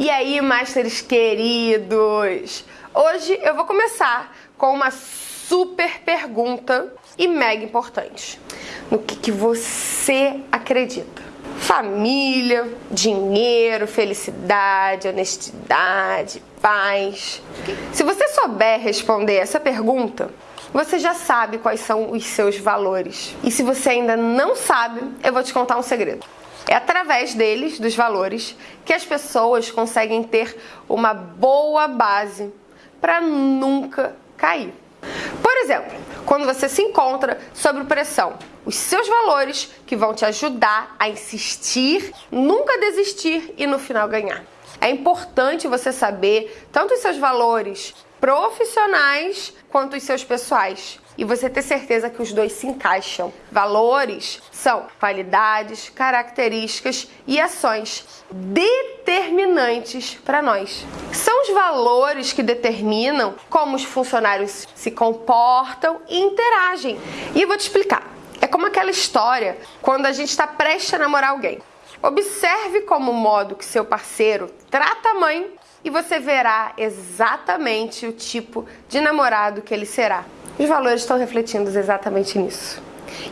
E aí, Masters queridos? Hoje eu vou começar com uma super pergunta e mega importante. No que, que você acredita? Família, dinheiro, felicidade, honestidade, paz. Se você souber responder essa pergunta, você já sabe quais são os seus valores. E se você ainda não sabe, eu vou te contar um segredo. É através deles, dos valores, que as pessoas conseguem ter uma boa base para nunca cair. Por exemplo, quando você se encontra sob pressão, os seus valores que vão te ajudar a insistir, nunca desistir e no final ganhar. É importante você saber tanto os seus valores profissionais quanto os seus pessoais e você ter certeza que os dois se encaixam. Valores são qualidades, características e ações determinantes para nós. São os valores que determinam como os funcionários se comportam e interagem. E eu vou te explicar. É como aquela história quando a gente está prestes a namorar alguém. Observe como o modo que seu parceiro trata a mãe e você verá exatamente o tipo de namorado que ele será. Os valores estão refletindo exatamente nisso.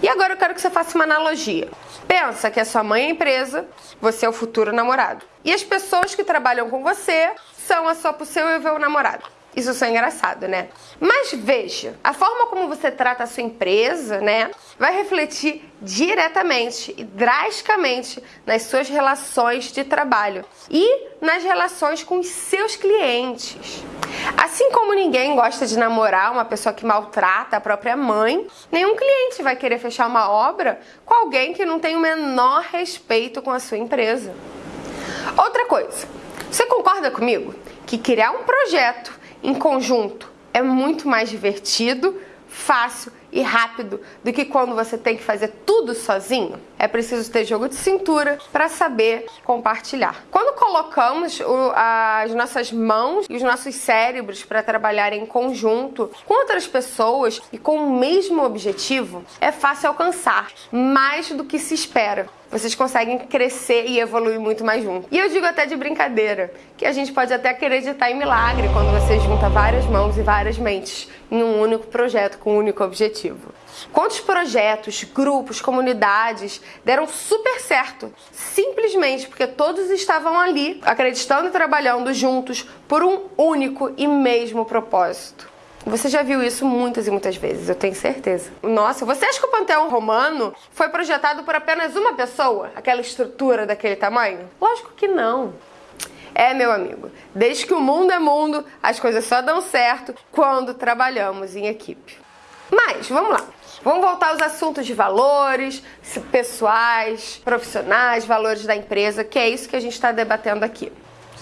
E agora eu quero que você faça uma analogia. Pensa que a sua mãe é a empresa, você é o futuro namorado. E as pessoas que trabalham com você são a sua possível namorada. Isso só é engraçado, né? Mas veja, a forma como você trata a sua empresa, né, vai refletir diretamente e drasticamente nas suas relações de trabalho e nas relações com os seus clientes. Assim como ninguém gosta de namorar uma pessoa que maltrata a própria mãe, nenhum cliente vai querer fechar uma obra com alguém que não tem o menor respeito com a sua empresa. Outra coisa, você concorda comigo que criar um projeto em conjunto é muito mais divertido, fácil e rápido do que quando você tem que fazer tudo sozinho. É preciso ter jogo de cintura para saber compartilhar. Quando colocamos o, as nossas mãos e os nossos cérebros para trabalhar em conjunto com outras pessoas e com o mesmo objetivo, é fácil alcançar mais do que se espera vocês conseguem crescer e evoluir muito mais juntos. E eu digo até de brincadeira, que a gente pode até acreditar em milagre quando você junta várias mãos e várias mentes em um único projeto com um único objetivo. Quantos projetos, grupos, comunidades deram super certo, simplesmente porque todos estavam ali, acreditando e trabalhando juntos por um único e mesmo propósito. Você já viu isso muitas e muitas vezes, eu tenho certeza. Nossa, você acha que o Panteão Romano foi projetado por apenas uma pessoa? Aquela estrutura daquele tamanho? Lógico que não. É, meu amigo, desde que o mundo é mundo, as coisas só dão certo quando trabalhamos em equipe. Mas, vamos lá. Vamos voltar aos assuntos de valores pessoais, profissionais, valores da empresa, que é isso que a gente está debatendo aqui.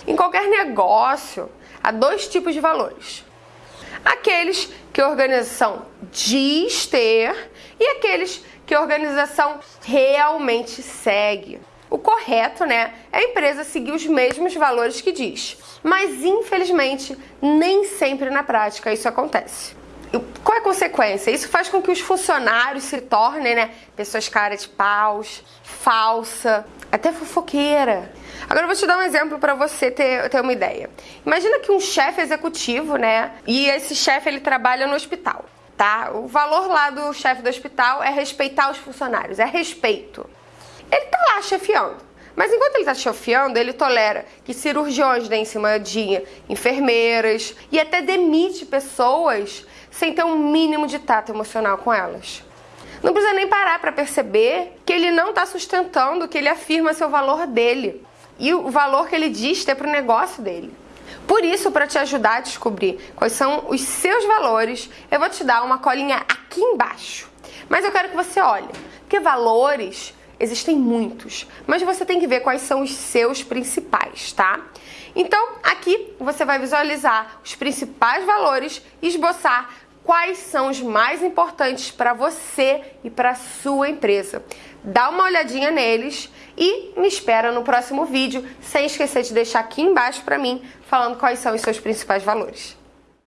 Em qualquer negócio, há dois tipos de valores aqueles que a organização diz ter e aqueles que a organização realmente segue. O correto, né, é a empresa seguir os mesmos valores que diz. Mas, infelizmente, nem sempre na prática isso acontece. Qual é a consequência? Isso faz com que os funcionários se tornem, né, pessoas cara de paus, falsa, até fofoqueira. Agora eu vou te dar um exemplo para você ter, ter uma ideia. Imagina que um chefe executivo, né? E esse chefe ele trabalha no hospital, tá? O valor lá do chefe do hospital é respeitar os funcionários, é respeito. Ele tá lá chefiando. Mas enquanto ele está chefiando, ele tolera que cirurgiões deem de enfermeiras e até demite pessoas sem ter um mínimo de tato emocional com elas. Não precisa nem parar para perceber que ele não está sustentando que ele afirma seu valor dele e o valor que ele diz ter para o negócio dele. Por isso, para te ajudar a descobrir quais são os seus valores, eu vou te dar uma colinha aqui embaixo. Mas eu quero que você olhe, porque valores existem muitos, mas você tem que ver quais são os seus principais, tá? Então, aqui você vai visualizar os principais valores e esboçar quais são os mais importantes para você e para sua empresa. Dá uma olhadinha neles e me espera no próximo vídeo, sem esquecer de deixar aqui embaixo para mim falando quais são os seus principais valores.